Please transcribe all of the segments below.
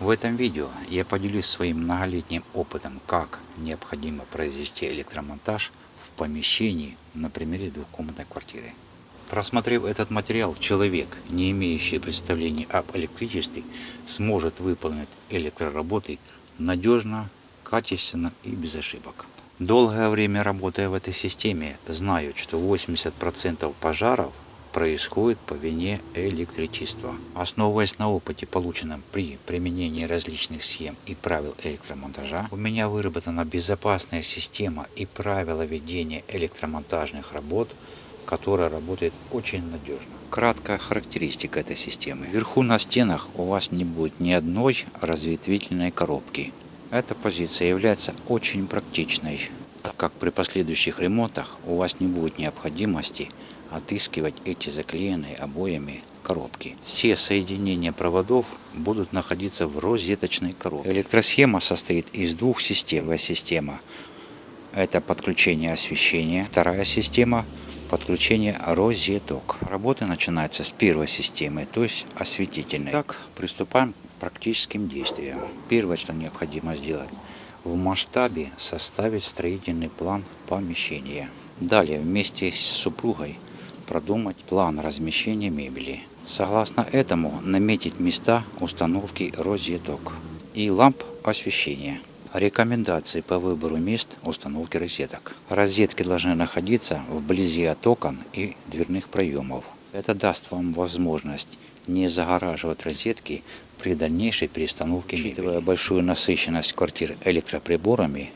В этом видео я поделюсь своим многолетним опытом, как необходимо произвести электромонтаж в помещении на примере двухкомнатной квартиры. Просмотрев этот материал, человек, не имеющий представления об электричестве, сможет выполнить электроработы надежно, качественно и без ошибок. Долгое время работая в этой системе, знаю, что 80% пожаров происходит по вине электричества. Основываясь на опыте, полученном при применении различных схем и правил электромонтажа, у меня выработана безопасная система и правила ведения электромонтажных работ, которая работает очень надежно. Краткая характеристика этой системы. Вверху на стенах у вас не будет ни одной разветвительной коробки. Эта позиция является очень практичной, так как при последующих ремонтах у вас не будет необходимости отыскивать эти заклеенные обоями коробки. Все соединения проводов будут находиться в розеточной коробке. Электросхема состоит из двух систем. Первая система – это подключение освещения. Вторая система – подключение розеток. Работы начинаются с первой системы, то есть осветительной. Так, приступаем практическим действиям. Первое, что необходимо сделать, в масштабе составить строительный план помещения. Далее вместе с супругой продумать план размещения мебели. Согласно этому наметить места установки розеток и ламп освещения. Рекомендации по выбору мест установки розеток. Розетки должны находиться вблизи от окон и дверных проемов. Это даст вам возможность не загораживать розетки при дальнейшей перестановке Учитывая большую насыщенность квартир электроприборами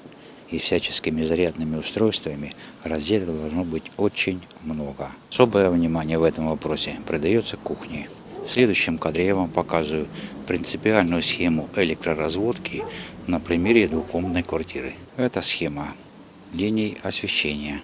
и всяческими зарядными устройствами, розеток должно быть очень много. Особое внимание в этом вопросе придается кухне. В следующем кадре я вам показываю принципиальную схему электроразводки на примере двухкомнатной квартиры. Это схема линий освещения.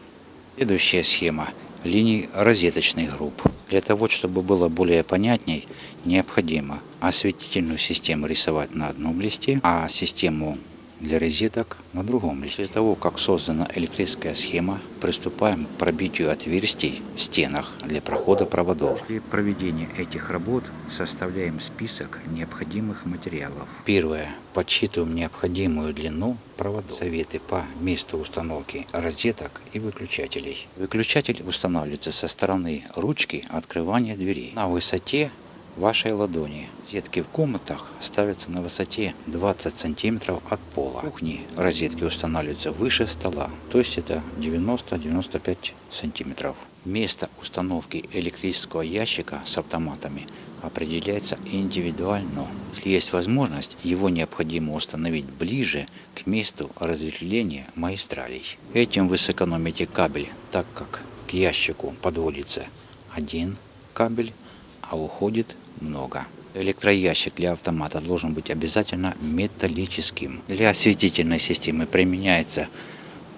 Следующая схема линий розеточных групп. Для того, чтобы было более понятней, необходимо осветительную систему рисовать на одном листе, а систему для розеток на другом листе. После того, как создана электрическая схема, приступаем к пробитию отверстий в стенах для прохода проводов. При проведении этих работ составляем список необходимых материалов. Первое. Подсчитываем необходимую длину проводов. Советы по месту установки розеток и выключателей. Выключатель устанавливается со стороны ручки открывания дверей на высоте вашей ладони. Розетки в комнатах ставятся на высоте 20 сантиметров от пола. В кухне розетки устанавливаются выше стола, то есть это 90-95 сантиметров. Место установки электрического ящика с автоматами определяется индивидуально. Если есть возможность, его необходимо установить ближе к месту разветвления магистралей. Этим вы сэкономите кабель, так как к ящику подводится один кабель, а уходит много. Электроящик для автомата должен быть обязательно металлическим. Для осветительной системы применяется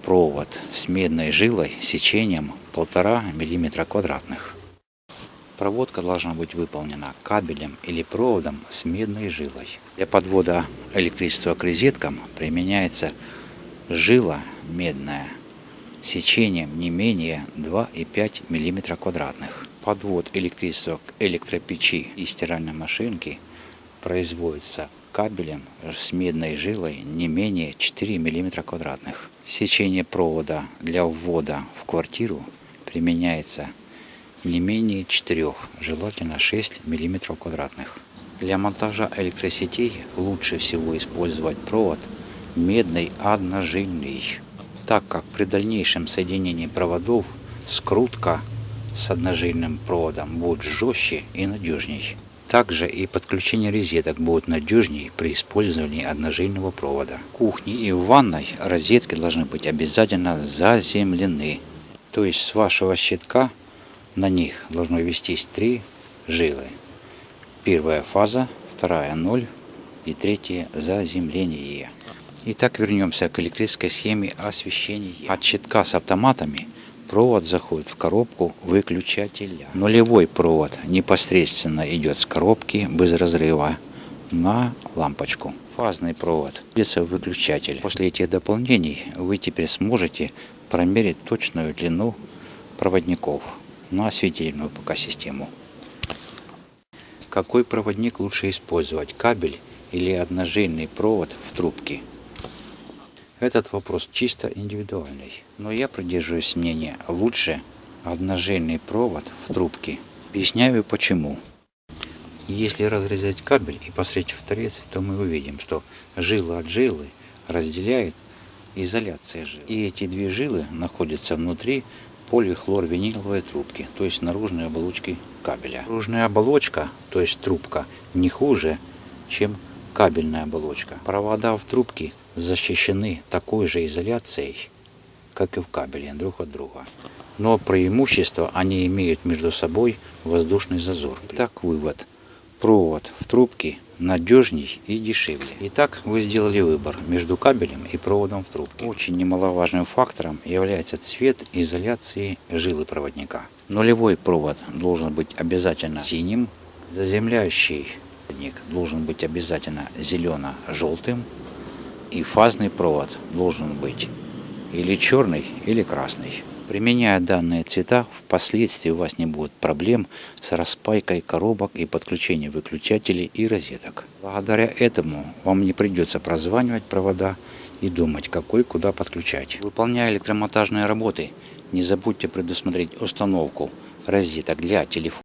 провод с медной жилой сечением 1,5 мм квадратных. Проводка должна быть выполнена кабелем или проводом с медной жилой. Для подвода электричества к розеткам применяется жила медная сечением не менее 2,5 мм квадратных. Подвод электричества к электропечи и стиральной машинке производится кабелем с медной жилой не менее 4 мм квадратных. Сечение провода для ввода в квартиру применяется не менее 4, желательно 6 мм квадратных. Для монтажа электросетей лучше всего использовать провод медный одножильный, так как при дальнейшем соединении проводов скрутка с одножильным проводом будет жестче и надежней. Также и подключение розеток будет надежнее при использовании одножильного провода. В кухне и в ванной розетки должны быть обязательно заземлены. То есть с вашего щитка на них должно вестись три жилы. Первая фаза, вторая ноль и третья заземление. Итак, вернемся к электрической схеме освещения. От щитка с автоматами провод заходит в коробку выключателя. Нулевой провод непосредственно идет с коробки без разрыва на лампочку. Фазный провод в выключатель. После этих дополнений вы теперь сможете промерить точную длину проводников на осветительную пока систему. Какой проводник лучше использовать? Кабель или одножильный провод в трубке? Этот вопрос чисто индивидуальный, но я придерживаюсь мнения лучше одножильный провод в трубке. Объясняю почему. Если разрезать кабель и посмотреть в торец, то мы увидим, что жила от жилы разделяет изоляция жил. И эти две жилы находятся внутри полихлорвиниловой трубки, то есть наружной оболочки кабеля. Наружная оболочка, то есть трубка, не хуже, чем кабельная оболочка. Провода в трубке защищены такой же изоляцией, как и в кабеле друг от друга. Но преимущество они имеют между собой воздушный зазор. Так вывод. Провод в трубке надежней и дешевле. Итак, вы сделали выбор между кабелем и проводом в трубке. Очень немаловажным фактором является цвет изоляции жилы проводника. Нулевой провод должен быть обязательно синим, заземляющий должен быть обязательно зелено-желтым, и фазный провод должен быть или черный, или красный. Применяя данные цвета, впоследствии у вас не будет проблем с распайкой коробок и подключением выключателей и розеток. Благодаря этому вам не придется прозванивать провода и думать, какой куда подключать. Выполняя электромонтажные работы, не забудьте предусмотреть установку розеток для телефона.